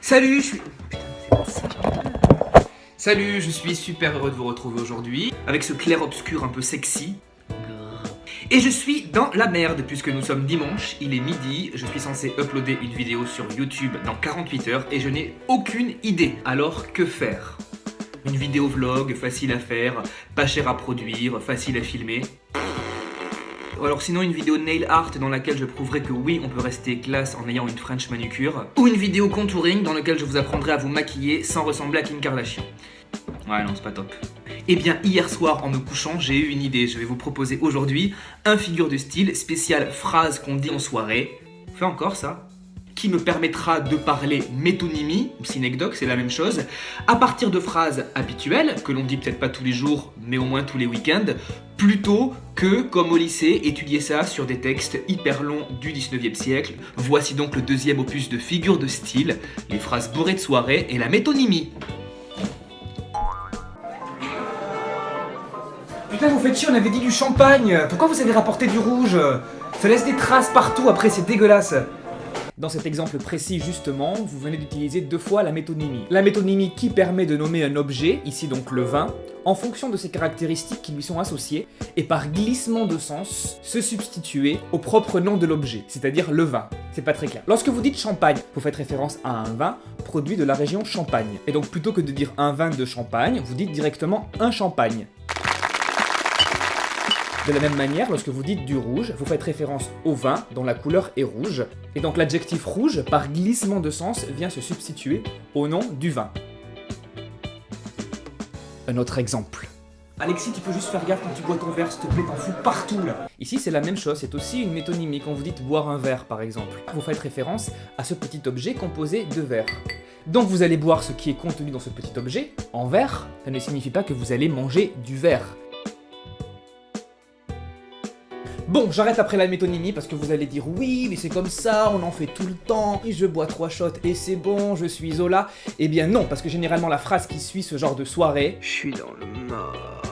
Salut, je suis... Salut, je suis super heureux de vous retrouver aujourd'hui, avec ce clair-obscur un peu sexy. Et je suis dans la merde, puisque nous sommes dimanche, il est midi, je suis censé uploader une vidéo sur YouTube dans 48 heures, et je n'ai aucune idée. Alors, que faire? Une vidéo vlog, facile à faire, pas cher à produire, facile à filmer alors sinon une vidéo nail art dans laquelle je prouverai que oui, on peut rester classe en ayant une French manucure. Ou une vidéo contouring dans laquelle je vous apprendrai à vous maquiller sans ressembler à Kim Kardashian. Ouais non, c'est pas top. Eh bien, hier soir, en me couchant, j'ai eu une idée. Je vais vous proposer aujourd'hui un figure de style spécial phrase qu'on dit en soirée. Fais encore ça qui me permettra de parler métonymie, ou synecdoque, c'est la même chose, à partir de phrases habituelles, que l'on dit peut-être pas tous les jours, mais au moins tous les week-ends, plutôt que, comme au lycée, étudier ça sur des textes hyper longs du 19e siècle. Voici donc le deuxième opus de figure de style, les phrases bourrées de soirée et la métonymie. Putain, vous faites chier, on avait dit du champagne Pourquoi vous avez rapporté du rouge? Ça laisse des traces partout après, c'est dégueulasse dans cet exemple précis justement, vous venez d'utiliser deux fois la métonymie. La métonymie qui permet de nommer un objet, ici donc le vin, en fonction de ses caractéristiques qui lui sont associées, et par glissement de sens, se substituer au propre nom de l'objet, c'est-à-dire le vin. C'est pas très clair. Lorsque vous dites champagne, vous faites référence à un vin produit de la région Champagne. Et donc plutôt que de dire un vin de Champagne, vous dites directement un champagne. De la même manière, lorsque vous dites du rouge, vous faites référence au vin dont la couleur est rouge, et donc l'adjectif rouge, par glissement de sens, vient se substituer au nom du vin. Un autre exemple. Alexis, tu peux juste faire gaffe quand tu bois ton verre, s'il te plaît, t'en fous partout là Ici, c'est la même chose, c'est aussi une métonymie quand vous dites boire un verre par exemple. Vous faites référence à ce petit objet composé de verre. Donc vous allez boire ce qui est contenu dans ce petit objet, en verre, ça ne signifie pas que vous allez manger du verre. Bon, j'arrête après la métonymie parce que vous allez dire oui, mais c'est comme ça, on en fait tout le temps, et je bois trois shots et c'est bon, je suis Zola. Eh bien non, parce que généralement la phrase qui suit ce genre de soirée... Je suis dans le mal...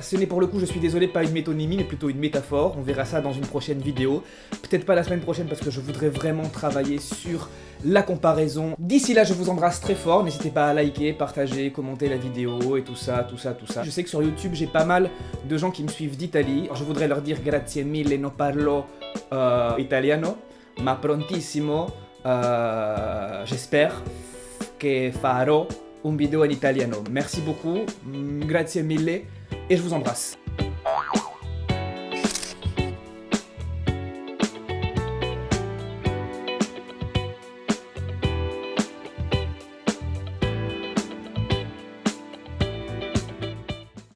Ce n'est pour le coup, je suis désolé, pas une métonymie, mais plutôt une métaphore. On verra ça dans une prochaine vidéo. Peut-être pas la semaine prochaine parce que je voudrais vraiment travailler sur la comparaison. D'ici là, je vous embrasse très fort. N'hésitez pas à liker, partager, commenter la vidéo et tout ça, tout ça, tout ça. Je sais que sur YouTube, j'ai pas mal de gens qui me suivent d'Italie. Je voudrais leur dire grazie mille, no parlo uh, italiano, ma prontissimo, uh, j'espère que farò un vidéo en italiano. Merci beaucoup, grazie mille et je vous embrasse.